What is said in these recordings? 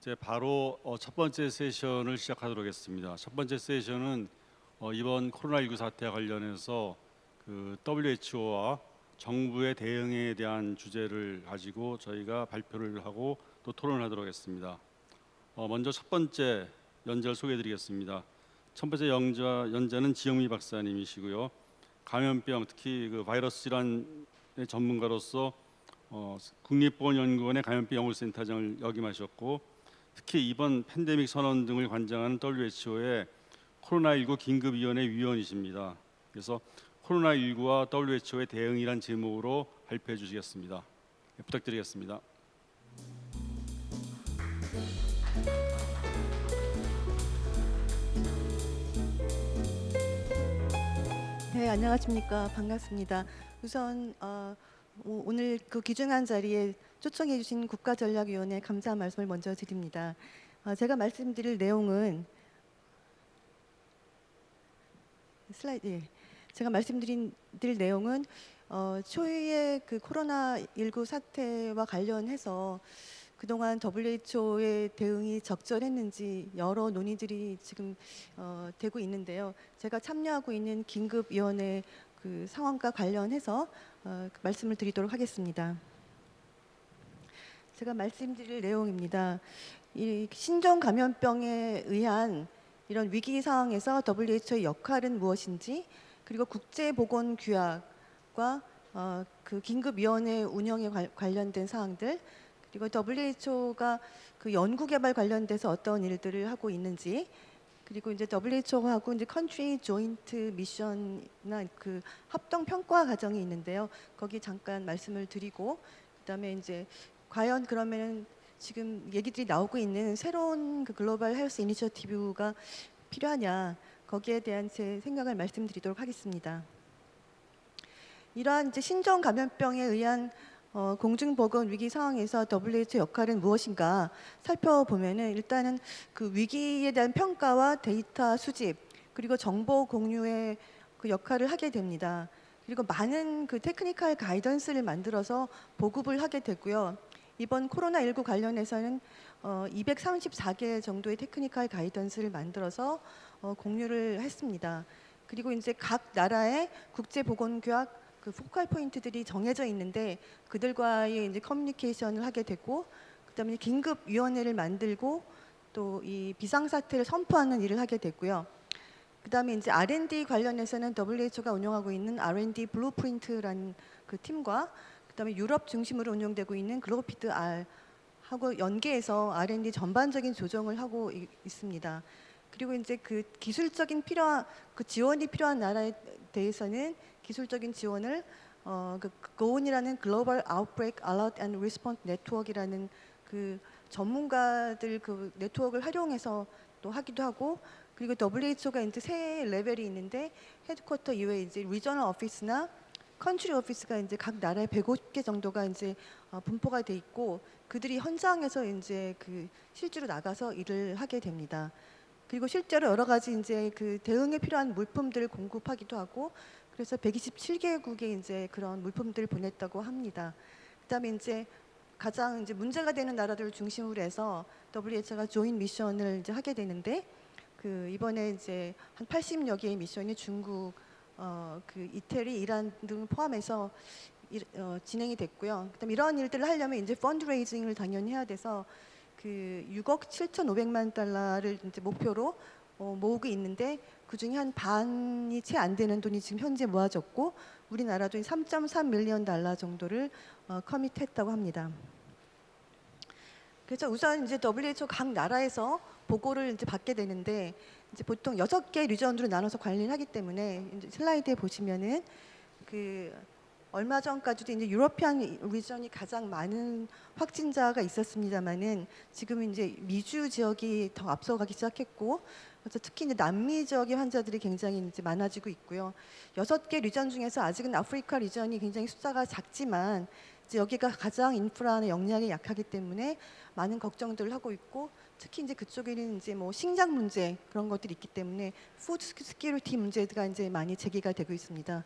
이제 바로 어, 첫 번째 세션을 시작하도록 하겠습니다. 첫 번째 세션은 어, 이번 코로나19 사태와 관련해서 그 WHO와 정부의 대응에 대한 주제를 가지고 저희가 발표를 하고 또 토론을 하도록 하겠습니다. 어, 먼저 첫 번째 연재를 소개해드리겠습니다. 첫 번째 연자, 연재는 지영미 박사님이시고요. 감염병 특히 그 바이러스 질환의 전문가로서 어, 국립보건연구원의 감염병 연구센터장을 역임하셨고 특히 이번 팬데믹 선언 등을 관장하는 WHO의 코로나19 긴급위원회 위원이십니다. 그래서 코로나19와 WHO의 대응이란 제목으로 발표해 주시겠습니다. 네, 부탁드리겠습니다. 네, 안녕하십니까. 반갑습니다. 우선 어, 오- 오늘 그 귀중한 자리에 초청해 주신 국가전략위원회 감사 말씀을 먼저 드립니다. 어, 제가 말씀드릴 내용은 슬라이드 예. 제가 말씀드린 드릴 내용은 어, 초유의 그 코로나 19 사태와 관련해서 그동안 WHO의 대응이 적절했는지 여러 논의들이 지금 어, 되고 있는데요. 제가 참여하고 있는 긴급위원회 그 상황과 관련해서 어, 그 말씀을 드리도록 하겠습니다. 제가 말씀드릴 내용입니다. 이 신종 감염병에 의한 이런 위기 상황에서 WHO의 역할은 무엇인지 그리고 국제 보건 규약과 어, 그 긴급위원회 운영에 관- 관련된 사항들 그리고 WHO가 그 연구개발 관련돼서 어떤 일들을 하고 있는지 그리고 이제 WHO하고 이제 country joint mission이나 그 합동 평가 과정이 있는데요. 거기 잠깐 말씀을 드리고 그다음에 이제 과연 그러면은 지금 얘기들이 나오고 있는 새로운 그 global health initiative가 필요하냐 거기에 대한 제 생각을 말씀드리도록 하겠습니다. 이러한 이제 신종 감염병에 의한 어, 공중보건 위기 상황에서 WHO 역할은 무엇인가 살펴보면은 일단은 그 위기에 대한 평가와 데이터 수집 그리고 정보 공유의 그 역할을 하게 됩니다. 그리고 많은 그 technical guidance를 만들어서 보급을 하게 되고요. 이번 코로나19 관련해서는 어, 234개 정도의 technical guidance를 만들어서 어, 공유를 했습니다. 그리고 이제 각 나라의 국제보건규약 그 focal point들이 정해져 있는데 그들과의 이제 커뮤니케이션을 하게 되고 그다음에 긴급 위원회를 만들고 또 이 비상 사태를 선포하는 일을 하게 됐고요. 그다음에 이제 R&D 관련해서는 WHO가 운영하고 있는 R&D 블루프린트라는 그 팀과 그다음에 유럽 중심으로 운영되고 있는 GloPID-R 하고 연계해서 R&D 전반적인 조정을 하고 이- 있습니다. 그리고 이제 그 기술적인 필요한 그 지원이 필요한 나라에 대해서는 기술적인 지원을 어, 그 GOARN이라는 Global Outbreak Alert and Response Network라는 그 전문가들 그 네트워크를 활용해서 또 하기도 하고 그리고 WHO가 이제 세 레벨이 있는데 headquarter 이외에 이제 regional office나 country office가 이제 각 나라에 150개 정도가 이제 어, 분포가 돼 있고 그들이 현장에서 이제 그 실제로 나가서 일을 하게 됩니다. 그리고 실제로 여러 가지 이제 그 대응에 필요한 물품들을 공급하기도 하고 그래서 127개국에 이제 그런 물품들을 보냈다고 합니다. 그다음에 이제 가장 이제 문제가 되는 나라들을 중심으로 해서 WHO가 조인 미션을 이제 하게 되는데 그 이번에 이제 한 80여 개의 미션이 중국, 어, 그 이태리, 이란 등 포함해서 일- 어, 진행이 됐고요. 그다음 이런 일들을 하려면 이제 펀드레이징을 당연히 해야 돼서 그 6억 7,500만 달러를 이제 목표로 어, 모으고 있는데 그 중에 한 반이 채 안 되는 돈이 지금 현재 모아졌고 우리나라도 3.3 밀리언 달러 정도를 어, 커밋했다고 합니다. 그래서 우선 이제 WHO 각 나라에서 보고를 이제 받게 되는데 이제 보통 여섯 개 리전으로 나눠서 관리를 하기 때문에 슬라이드에 보시면은 그 얼마 전까지도 이제 유러피안 리전이 가장 많은 확진자가 있었습니다만은 지금 이제 미주 지역이 더 앞서가기 시작했고 그래서 특히 이제 남미 지역의 환자들이 굉장히 이제 많아지고 있고요. 여섯 개 region 중에서 아직은 아프리카 region이 굉장히 숫자가 작지만 이제 여기가 가장 인프라나 역량이 약하기 때문에 많은 걱정들을 하고 있고 특히 이제 그쪽에는 이제 뭐 식량 문제 그런 것들이 있기 때문에 food security 문제가 이제 많이 제기가 되고 있습니다.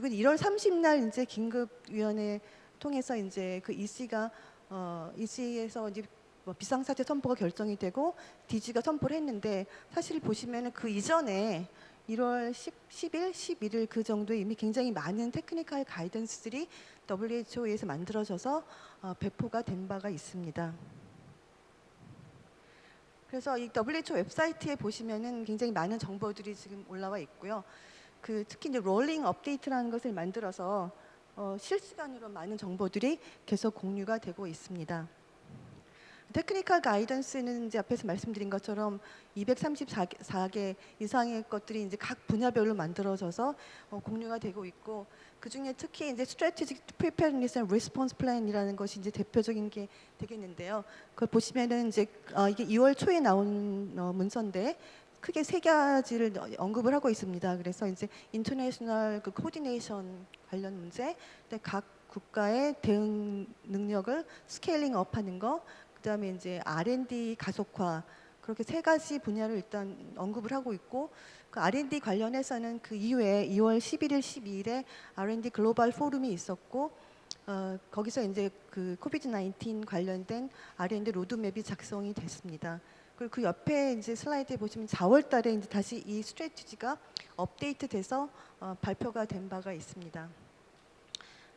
그리고 1월 30날 이제 긴급 위원회 통해서 이제 그 EC가 어 EC에서 이제 뭐 비상사태 선포가 결정이 되고 DG가 선포를 했는데 사실 보시면은 그 이전에 1월 10, 10 일, 11일 그 정도에 이미 굉장히 많은 테크니컬 가이던스들이 WHO에서 만들어져서 어, 배포가 된 바가 있습니다. 그래서 이 WHO 웹사이트에 보시면은 굉장히 많은 정보들이 지금 올라와 있고요. 그 특히 이제 rolling update라는 것을 만들어서 어, 실시간으로 많은 정보들이 계속 공유가 되고 있습니다. technical guidance는 이제 앞에서 말씀드린 것처럼 234개 이상의 것들이 이제 각 분야별로 만들어져서 어, 공유가 되고 있고 그 중에 특히 이제 Preparedness and Response Plan이라는 것이 이제 대표적인 게 되겠는데요. 그걸 보시면은 이제 어, 이게 2월 초에 나온 어, 문서인데 크게 세 가지를 언급을 하고 있습니다. 그래서 이제 international 그 coordination 관련 문제, 각 국가의 대응 능력을 scaling up하는 거, 그다음에 이제 R&D 가속화 그렇게 세 가지 분야를 일단 언급을 하고 있고 그 R&D 관련해서는 그 이후에 2월 11일, 12일에 R&D 글로벌 포럼이 있었고 어, 거기서 이제 그 COVID 19 관련된 R&D 로드맵이 작성이 됐습니다. 그리고 그 옆에 이제 슬라이드에 보시면 4월 달에 이제 다시 이 스트레티지가 업데이트 돼서 어, 발표가 된 바가 있습니다.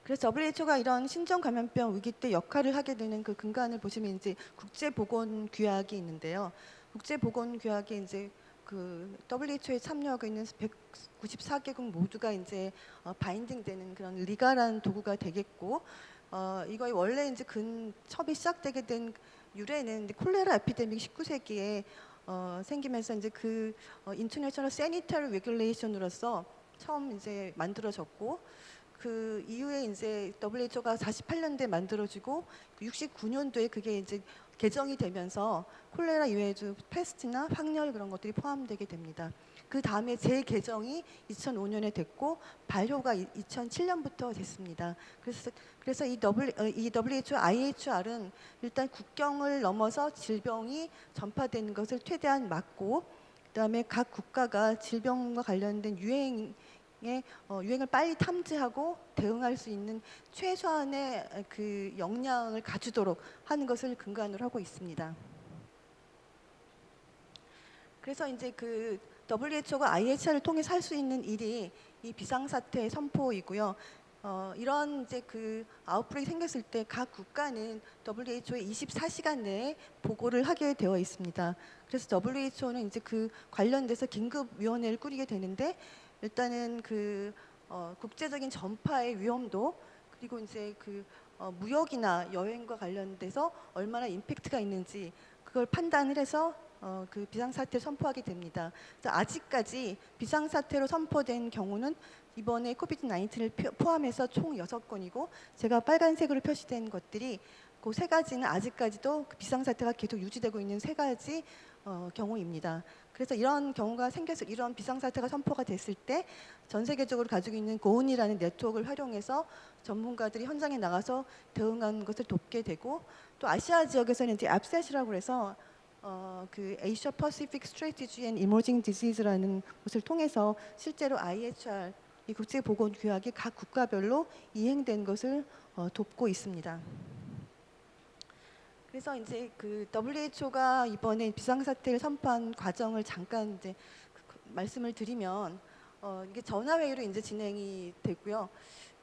그래서 WHO가 이런 신종 감염병 위기 때 역할을 하게 되는 그 근간을 보시면 이제 국제 보건 규약이 있는데요. 국제 보건 규약에 이제 그 WHO에 참여하고 있는 194개국 모두가 이제 어, 바인딩되는 그런 리가란 도구가 되겠고 어, 이거의 원래 이제 근 처음이 시작되게 된 유래는 콜레라 epidemic 19세기에 어, 생기면서 이제 그 어, International Sanitary Regulation으로서 처음 이제 만들어졌고 그 이후에 이제 WHO가 48년도에 만들어지고 69년도에 그게 이제 개정이 되면서 콜레라 이외에도 페스트나 황열 그런 것들이 포함되게 됩니다. 그 다음에 재개정이 2005년에 됐고 발효가 2007년부터 됐습니다. 그래서 그래서 이, w, 어, 이 WHO, IHR은 일단 국경을 넘어서 질병이 전파되는 것을 최대한 막고 그다음에 각 국가가 질병과 관련된 유행 의 어, 유행을 빨리 탐지하고 대응할 수 있는 최소한의 그 역량을 갖추도록 하는 것을 근간으로 하고 있습니다. 그래서 이제 그 WHO가 IHR을 통해 살수 있는 일이 이 비상사태 선포이고요. 어, 이런 이제 그 아웃브레이크 생겼을 때 각 국가는 WHO에 24시간 내에 보고를 하게 되어 있습니다. 그래서 WHO는 이제 그 관련돼서 긴급위원회를 꾸리게 되는데 일단은 그 어, 국제적인 전파의 위험도 그리고 이제 그 어, 무역이나 여행과 관련돼서 얼마나 임팩트가 있는지 그걸 판단을 해서 어, 그 비상사태 선포하게 됩니다. 아직까지 비상사태로 선포된 경우는 이번에 코비드 19를 포함해서 총 여섯 건이고 제가 빨간색으로 표시된 것들이 그 세 가지는 아직까지도 그 비상사태가 계속 유지되고 있는 세 가지 어, 경우입니다. 그래서 이런 경우가 생겨서 이런 비상사태가 선포가 됐을 때 전 세계적으로 가지고 있는 고온이라는 네트워크를 활용해서 전문가들이 현장에 나가서 대응하는 것을 돕게 되고 또 아시아 지역에서는 이제 앱셋이라고 해서 어, 그 Asia Pacific Strategy and Emerging Disease라는 것을 통해서 실제로 IHR 이 국제 보건 규약이 각 국가별로 이행된 것을 어, 돕고 있습니다. 그래서 이제 그 WHO가 이번에 비상사태를 선포한 과정을 잠깐 이제 그 말씀을 드리면 어, 이게 전화회의로 이제 진행이 됐고요.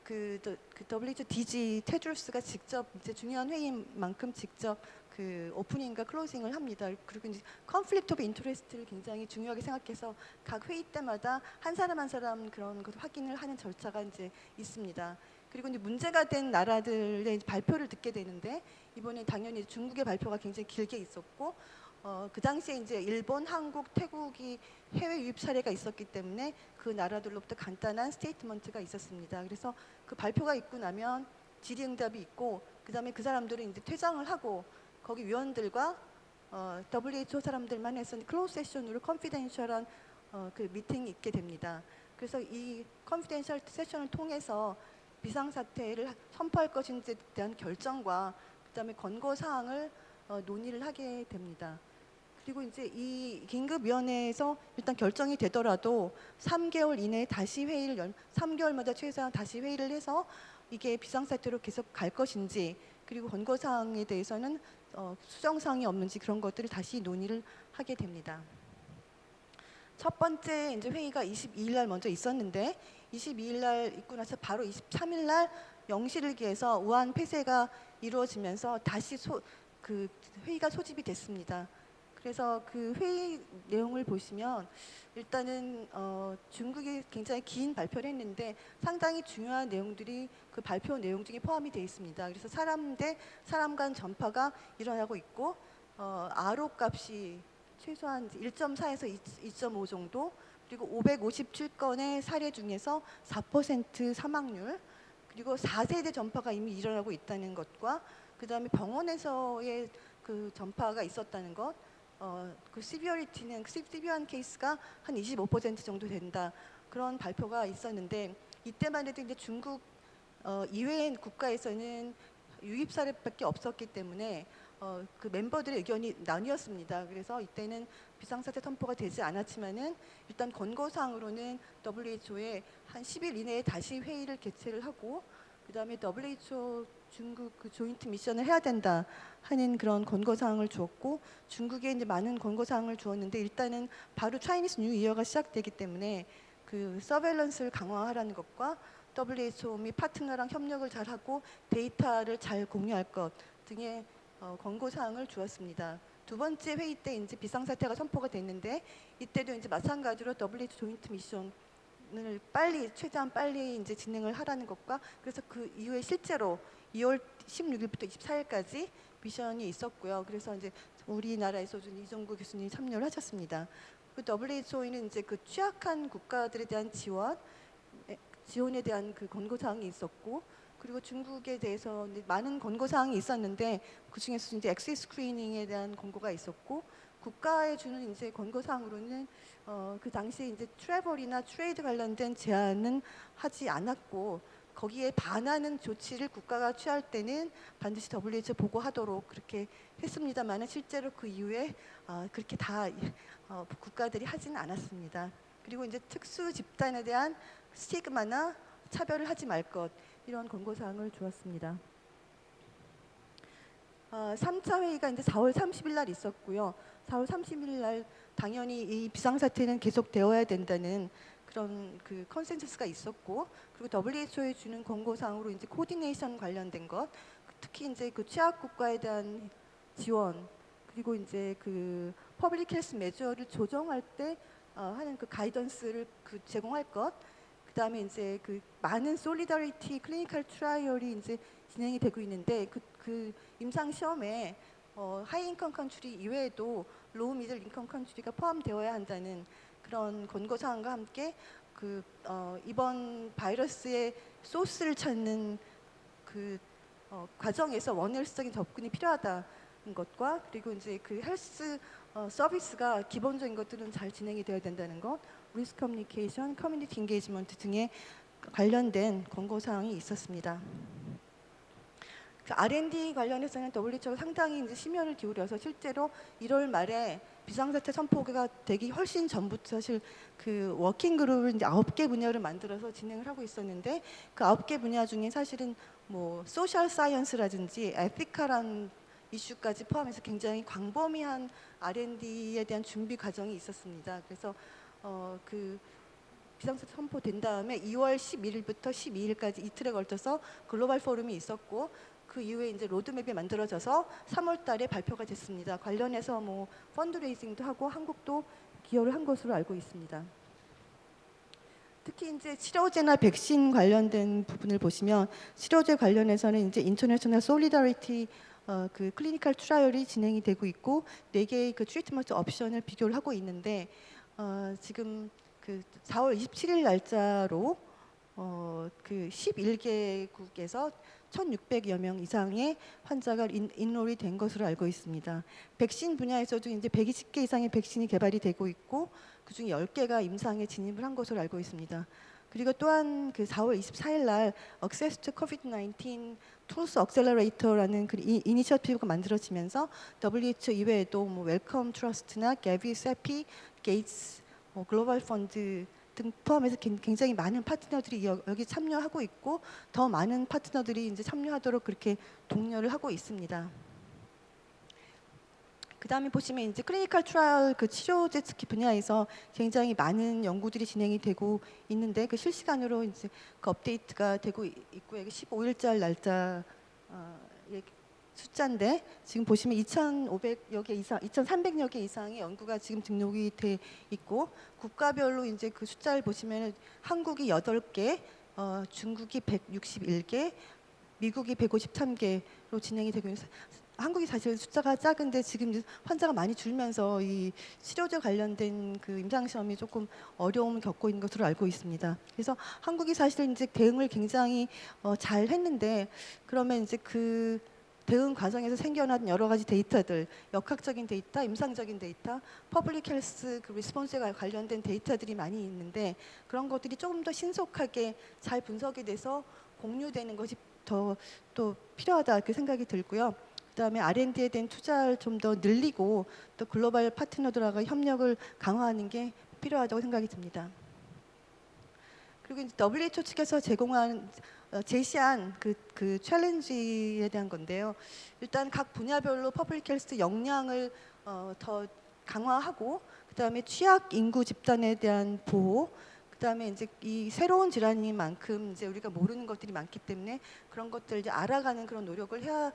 그, 그 WHO DG 테드로스가 직접 이제 중요한 회의만큼 직접 그 opening과 closing을 합니다. 그리고 이제 conflict of interest를 굉장히 중요하게 생각해서 각 회의 때마다 한 사람 한 사람 그런 것 확인을 하는 절차가 이제 있습니다. 그리고 이제 문제가 된 나라들의 발표를 듣게 되는데 이번에 당연히 중국의 발표가 굉장히 길게 있었고 어, 그 당시에 이제 일본, 한국, 태국이 해외 유입 사례가 있었기 때문에 그 나라들로부터 간단한 statement가 있었습니다. 그래서 그 발표가 있고 나면 질의응답이 있고 그 다음에 그 사람들은 이제 퇴장을 하고 거기 위원들과 어, WHO 사람들만 해서 closed session으로 confidential한 어, 그 미팅이 있게 됩니다. 그래서 이 confidential session을 통해서 비상사태를 선포할 것인지에 대한 결정과 그다음에 권고 사항을 어, 논의를 하게 됩니다. 그리고 이제 이 긴급위원회에서 일단 결정이 되더라도 3개월 이내에 다시 회의를 열, 3개월마다 최소한 다시 회의를 해서 이게 비상사태로 계속 갈 것인지 그리고 권고 사항에 대해서는 어, 수정 사항이 없는지 그런 것들을 다시 논의를 하게 됩니다. 첫 번째 이제 회의가 22일 날 먼저 있었는데 22일 날 있고 나서 바로 23일 날 영시를 기해서 우한 폐쇄가 이루어지면서 다시 소, 그 회의가 소집이 됐습니다. 그래서 그 회의 내용을 보시면 일단은 어, 중국이 굉장히 긴 발표를 했는데 상당히 중요한 내용들이 그 발표 내용 중에 포함이 되어 있습니다. 그래서 사람 대 사람 간 전파가 일어나고 있고 어, RO 값이 최소한 1.4에서 2.5 정도 그리고 557건의 사례 중에서 4% 사망률 그리고 4세대 전파가 이미 일어나고 있다는 것과 그다음에 병원에서의 그 전파가 있었다는 것 어, 그 시비어리티는 시비한 케이스가 한 25% 정도 된다 그런 발표가 있었는데 이때만 해도 이제 중국 어, 이외의 국가에서는 유입 사례밖에 없었기 때문에 어, 그 멤버들의 의견이 나뉘었습니다. 그래서 이때는 비상사태 선포가 되지 않았지만은 일단 권고사항으로는 WHO에 한 10일 이내에 다시 회의를 개최를 하고 그다음에 WHO 중국 그 joint mission을 해야 된다 하는 그런 권고 사항을 주었고 중국에 이제 많은 권고 사항을 주었는데 일단은 바로 Chinese New Year가 시작되기 때문에 그 surveillance를 강화하라는 것과 WHO 및 파트너랑 협력을 잘 하고 데이터를 잘 공유할 것 등의 어, 권고 사항을 주었습니다. 두 번째 회의 때 이제 비상사태가 선포가 됐는데 이때도 이제 마찬가지로 WHO joint mission 을 빨리 최대한 빨리 이제 진행을 하라는 것과 그래서 그 이후에 실제로 2월 16일부터 24일까지 미션이 있었고요. 그래서 이제 우리나라에서 준 이정구 교수님이 참여를 하셨습니다. 그 WHO에는 이제 그 취약한 국가들에 대한 지원 에, 지원에 대한 그 권고 사항이 있었고 그리고 중국에 대해서 많은 권고 사항이 있었는데 그 중에서 이제 엑시 스크리닝에 대한 권고가 있었고 국가에 주는 이제 권고 사항으로는 어, 그 당시에 이제 트래블이나 트레이드 관련된 제한은 하지 않았고 거기에 반하는 조치를 국가가 취할 때는 반드시 WHO 보고하도록 그렇게 했습니다만은 실제로 그 이후에 어, 그렇게 다 어, 국가들이 하지는 않았습니다. 그리고 이제 특수 집단에 대한 스티그마나 차별을 하지 말 것 이런 권고 사항을 주었습니다. 어, 3차 회의가 이제 4월 30일 날 있었고요. 4월 30일 날 당연히 이 비상사태는 계속되어야 된다는 그런 그 consensus가 있었고 그리고 WHO에 주는 권고사항으로 이제 coordination 관련된 것 특히 이제 그 취약 국가에 대한 지원 그리고 이제 그 public health measure를 조정할 때 어, 하는 그 guidance를 그 제공할 것 그다음에 이제 그 많은 solidarity clinical trial이 이제 진행이 되고 있는데 그, 그 임상 시험에 어, high income country 이외에도 low middle income country가 포함되어야 한다는 그런 권고 사항과 함께 그 어, 이번 바이러스의 소스를 찾는 그 어, 과정에서 One Health적인 접근이 필요하다는 것과 그리고 이제 그 헬스 어, 서비스가 기본적인 것들은 잘 진행이 되어야 된다는 것, risk communication, community engagement 등의 관련된 권고 사항이 있었습니다. 그 R&D 관련해서는 WHO가 상당히 이제 심혈을 기울여서 실제로 1월 말에 비상사태 선포가 되기 훨씬 전부터 사실 그 working group을 이제 아홉 개 분야를 만들어서 진행을 하고 있었는데 그 아홉 개 분야 중에 사실은 뭐 social science라든지 ethical한 이슈까지 포함해서 굉장히 광범위한 R&D에 대한 준비 과정이 있었습니다. 그래서 어 그 비상사태 선포된 다음에 2월 11일부터 12일까지 이틀에 걸쳐서 글로벌 포럼이 있었고 그 이후에 이제 로드맵이 만들어져서 3월 달에 발표가 됐습니다. 관련해서 뭐 fundraising도 하고 한국도 기여를 한 것으로 알고 있습니다. 특히 이제 치료제나 백신 관련된 부분을 보시면 치료제 관련해서는 이제 International Solidarity 어, 그 clinical trial이 진행이 되고 있고 네 개의 그 트리트먼트 옵션을 비교를 하고 있는데 어, 지금 그 4월 27일 날짜로 어, 그 11개국에서 1,600여 명 이상의 환자가 인, 인롤이 된 것으로 알고 있습니다. 백신 분야에서도 이제 120개 이상의 백신이 개발이 되고 있고 그중에 10개가 임상에 진입을 한 것으로 알고 있습니다. 그리고 또한 그 4월 24일 날 Access to COVID-19 Tools Accelerator라는 그 이, 이니셔티브가 만들어지면서 WHO 이외에도 뭐 Wellcome Trust나 Gavi, CEPI, Gates, 뭐 Global Fund 등 포함해서 긴- 굉장히 많은 파트너들이 여- 여기 참여하고 있고 더 많은 파트너들이 이제 참여하도록 그렇게 독려를 하고 있습니다. 그 다음에 보시면 이제 clinical trial 그 치료제 분야에서 굉장히 많은 연구들이 진행이 되고 있는데 그 실시간으로 이제 그 업데이트가 되고 이- 있고요. 이게 15일절 날짜 어, 예, 숫자인데 지금 보시면 2,500여 개 이상, 2,300여 개 이상의 연구가 지금 등록이 돼 있고 국가별로 이제 그 숫자를 보시면 한국이 8개, 어, 중국이 161개, 미국이 153개로 진행이 되고 있어요. 한국이 사실 숫자가 작은데 지금 환자가 많이 줄면서 이 치료제 관련된 그 임상 시험이 조금 어려움을 겪고 있는 것으로 알고 있습니다. 그래서 한국이 사실 이제 대응을 굉장히 어, 잘 했는데 그러면 이제 그 대응 과정에서 생겨난 여러 가지 데이터들, 역학적인 데이터, 임상적인 데이터, public health 그 response에 관련된 데이터들이 많이 있는데 그런 것들이 조금 더 신속하게 잘 분석이 돼서 공유되는 것이 더 또 필요하다 이렇게 생각이 들고요. 그다음에 R&D에 대한 투자를 좀 더 늘리고 또 글로벌 파트너들하고 협력을 강화하는 게 필요하다고 생각이 듭니다. 그리고 이제 WHO 측에서 제공한 어, 제시한 그, 그 챌린지에 대한 건데요. 일단 각 분야별로 public health 역량을 어, 더 강화하고 그다음에 취약 인구 집단에 대한 보호 그다음에 이제 이 새로운 질환인 만큼 이제 우리가 모르는 것들이 많기 때문에 그런 것들 이제 알아가는 그런 노력을 해야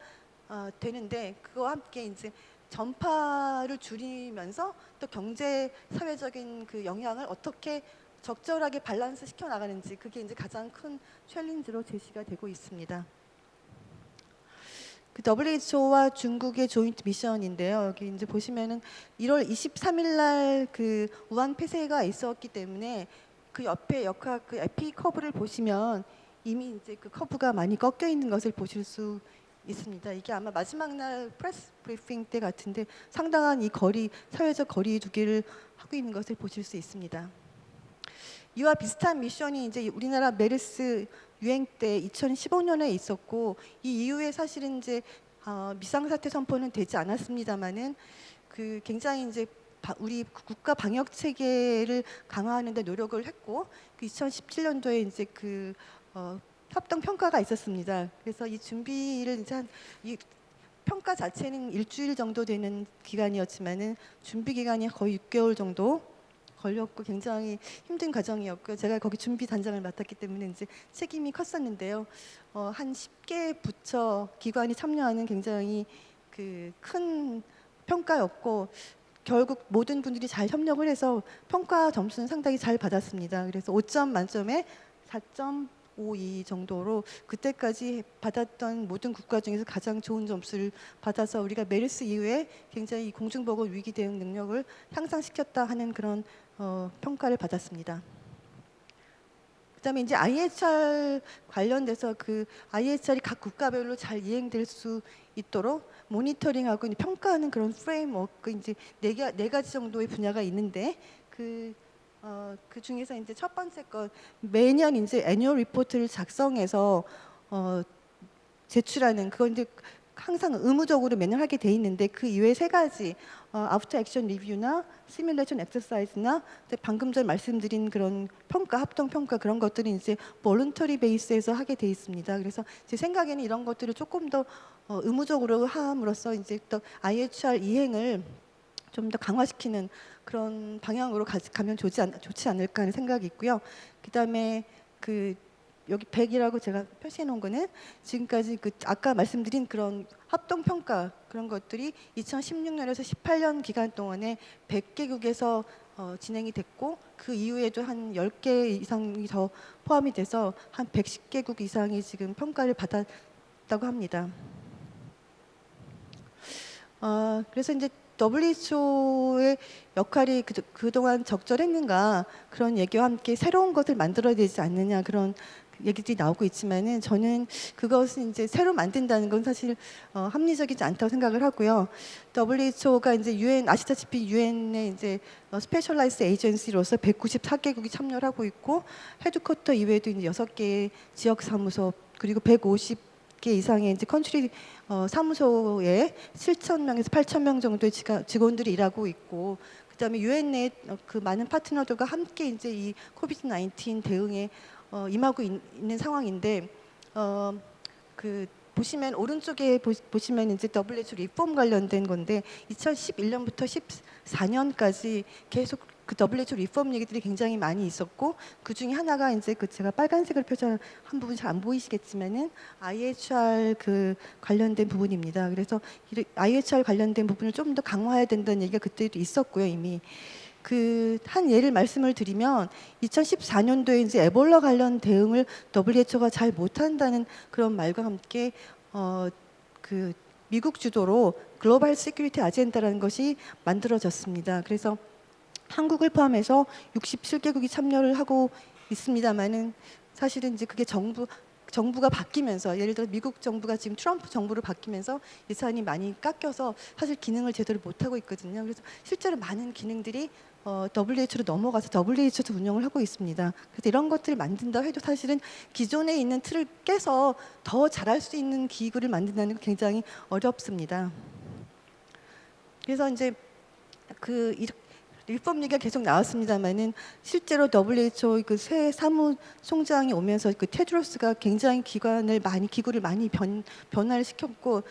어, 되는데 그와 함께 이제 전파를 줄이면서 또 경제 사회적인 그 영향을 어떻게 적절하게 밸런스 시켜 나가는지 그게 이제 가장 큰 challenge로 제시가 되고 있습니다. 그 WHO와 중국의 joint mission인데요. 여기 이제 보시면은 1월 23일 날 그 우한 폐쇄가 있었기 때문에 그 옆에 역학 그 epi curve를 보시면 이미 이제 그 커브가 많이 꺾여 있는 것을 보실 수 있습니다. 이게 아마 마지막 날 press briefing 때 같은데 상당한 이 거리 사회적 거리 두기를 하고 있는 것을 보실 수 있습니다. 이와 비슷한 미션이 이제 우리나라 메르스 유행 때 2015년에 있었고 이 이후에 사실은 이제 어, 비상사태 선포는 되지 않았습니다만은 그 굉장히 이제 바- 우리 국가 방역 체계를 강화하는 데 노력을 했고 그 2017년도에 이제 그 어, 합동 평가가 있었습니다. 그래서 이 준비를 이제 한, 이 평가 자체는 일주일 정도 되는 기간이었지만은 준비 기간이 거의 6개월 정도 걸렸고 굉장히 힘든 과정이었고요. 제가 거기 준비 단장을 맡았기 때문에 이제 책임이 컸었는데요. 어, 한 10개 부처 기관이 참여하는 굉장히 그 큰 평가였고 결국 모든 분들이 잘 협력을 해서 평가 점수는 상당히 잘 받았습니다. 그래서 5점 만점에 4.52 정도로 그때까지 받았던 모든 국가 중에서 가장 좋은 점수를 받아서 우리가 메르스 이후에 굉장히 공중보건 위기 대응 능력을 향상시켰다 하는 그런 어, 평가를 받았습니다. 그다음에 이제 IHR 관련돼서 그 IHR이 각 국가별로 잘 이행될 수 있도록 모니터링하고 평가하는 그런 framework 이제 네, 가, 네 가지 정도의 분야가 있는데 그, 어, 그 중에서 이제 첫 번째 것 매년 이제 annual report를 작성해서 어, 제출하는 그건 이제 항상 의무적으로 매년 하게 돼 있는데 그 이외에 세 가지 어, after action review나 simulation exercise나 방금 전 말씀드린 그런 평가 합동 평가 그런 것들이 이제 볼런터리 베이스에서 하게 돼 있습니다. 그래서 제 생각에는 이런 것들을 조금 더 어, 의무적으로 함으로써 이제 또 IHR 이행을 좀 더 강화시키는 그런 방향으로 가, 가면 좋지, 않, 좋지 않을까 하는 생각이 있고요. 그다음에 그 여기 100이라고 제가 표시해 놓은 거는 지금까지 그 아까 말씀드린 그런 합동 평가 그런 것들이 2016년에서 18년 기간 동안에 100개국에서 어, 진행이 됐고 그 이후에도 한 10개 이상이 더 포함이 돼서 한 110개국 이상이 지금 평가를 받았다고 합니다. 어, 그래서 이제 WHO의 역할이 그, 그동안 적절했는가 그런 얘기와 함께 새로운 것을 만들어야 되지 않느냐 그런 얘기들이 나오고 있지만은 저는 그것은 이제 새로 만든다는 건 사실 어, 합리적이지 않다고 생각을 하고요. WHO가 이제 UN 아시다시피 유엔의 이제 어, specialized agency로서 194개국이 참여를 하고 있고 headquarter 이외에도 이제 6개의 지역 사무소 그리고 150 개 이상의 이제 country 어, 사무소에 7천 명에서 8천 명 정도의 직원들이 일하고 있고 그다음에 유엔 내 그 많은 파트너들과 함께 이제 이 COVID 19 대응에 어, 임하고 있, 는 상황인데 어, 그 보시면 오른쪽에 보, 보시면 이제 WHO 리폼 관련된 건데 2011년부터 14년까지 계속 그 WHO 리폼 얘기들이 굉장히 많이 있었고 그 중에 하나가 이제 그 제가 빨간색을 표시한 한 부분 잘 안 보이시겠지만은 IHR 그 관련된 부분입니다. 그래서 이 IHR 관련된 부분을 좀 더 강화해야 된다는 얘기가 그때도 있었고요 이미. 그 한 예를 말씀을 드리면 2014년도에 이제 에볼라 관련 대응을 WHO가 잘 못한다는 그런 말과 함께 어그 미국 주도로 Global Security Agenda라는 것이 만들어졌습니다. 그래서 한국을 포함해서 67개국이 참여를 하고 있습니다만은 사실은 이제 그게 정부 정부가 바뀌면서 예를 들어 미국 정부가 지금 트럼프 정부로 바뀌면서 예산이 많이 깎여서 사실 기능을 제대로 못 하고 있거든요. 그래서 실제로 많은 기능들이 어, WHO로 넘어가서 WHO도 운영을 하고 있습니다. 그래서 이런 것들을 만든다 해도 사실은 기존에 있는 틀을 깨서 더 잘할 수 있는 기구를 만든다는 건 굉장히 어렵습니다. 그래서 이제 그 이- 일법 얘기가 계속 나왔습니다만은 실제로 WHO 그 새 사무 총장이 오면서 그 테드로스가 굉장히 기관을 많이 기구를 많이 변, 변화를 시켰고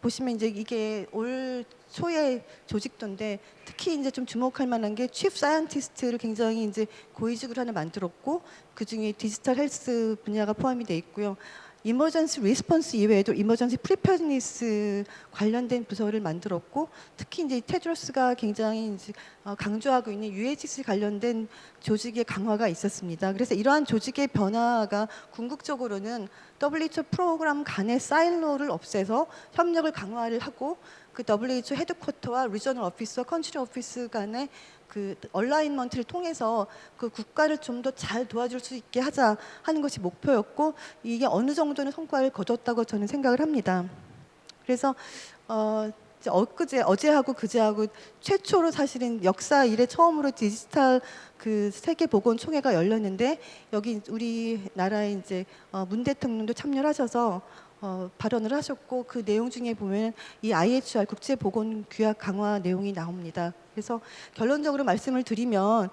보시면 이제 이게 올 초에 조직도인데 특히 이제 좀 주목할 만한 게 chief scientist를 굉장히 이제 고위직으로 하나 만들었고 그 중에 digital health 분야가 포함이 돼 있고요. emergency response 이외에도 emergency preparedness 관련된 부서를 만들었고 특히 이제 테드로스가 굉장히 이제 어, 강조하고 있는 UHC 관련된 조직의 강화가 있었습니다. 그래서 이러한 조직의 변화가 궁극적으로는 WHO 프로그램 간의 silo를 없애서 협력을 강화를 하고 그 WHO headquarter와 regional office와 country office 간의 그 alignment를 통해서 그 국가를 좀 더 잘 도와줄 수 있게 하자 하는 것이 목표였고 이게 어느 정도는 성과를 거뒀다고 저는 생각을 합니다. 그래서 어 엊그제 어제하고 그제하고 최초로 사실은 역사 이래 처음으로 디지털 그 세계 보건 총회가 열렸는데 여기 우리 나라의 이제 어, 문 대통령도 참여를 하셔서 어, 발언을 하셨고 그 내용 중에 보면 이 IHR 국제 보건 규약 강화 내용이 나옵니다. 그래서 결론적으로 말씀을 드리면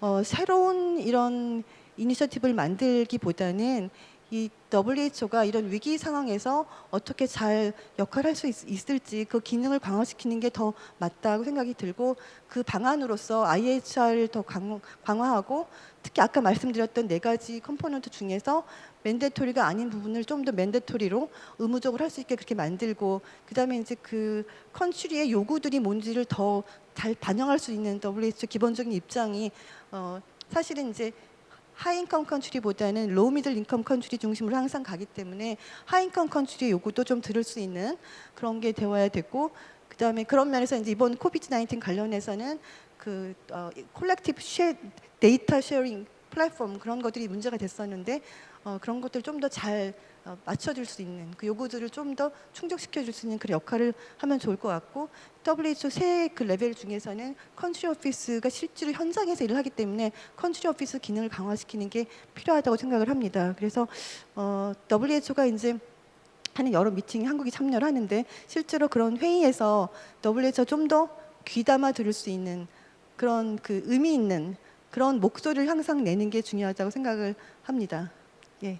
어, 새로운 이런 이니셔티브를 만들기보다는 이 WHO가 이런 위기 상황에서 어떻게 잘 역할을 할수 있 을지 그 기능을 강화시키는 게 더 맞다고 생각이 들고 그 방안으로서 IHR을 더 강, 강화하고 특히 아까 말씀드렸던 네 가지 component 중에서 mandatory가 아닌 부분을 좀 더 mandatory로 의무적으로 할 수 있게 그렇게 만들고 그다음에 이제 그 country의 요구들이 뭔지를 더 잘 반영할 수 있는 WHO 기본적인 입장이 어 사실은 이제 high income country보다는 low middle income country 중심으로 항상 가기 때문에 high income country의 요구도 좀 들을 수 있는 그런 게 되어야 되고 그다음에 그런 면에서 이제 이번 COVID 19 관련해서는 그 어, collective sha- data sharing 플랫폼 그런 것들이 문제가 됐었는데 어, 그런 것들 좀더잘 어, 맞춰줄 수 있는 그 요구들을 좀 더 충족시켜줄 수 있는 그런 역할을 하면 좋을 것 같고 WHO 세 개 레벨 중에서는 country office가 실제로 현장에서 일을 하기 때문에 country office 기능을 강화시키는 게 필요하다고 생각을 합니다. 그래서 어, WHO가 이제 하는 여러 미팅에 한국이 참여를 하는데 실제로 그런 회의에서 WHO 좀 더 귀담아 들을 수 있는 그런 그 의미 있는 그런 목소리를 항상 내는 게 중요하다고 생각을 합니다. 예,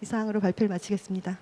이상으로 발표를 마치겠습니다.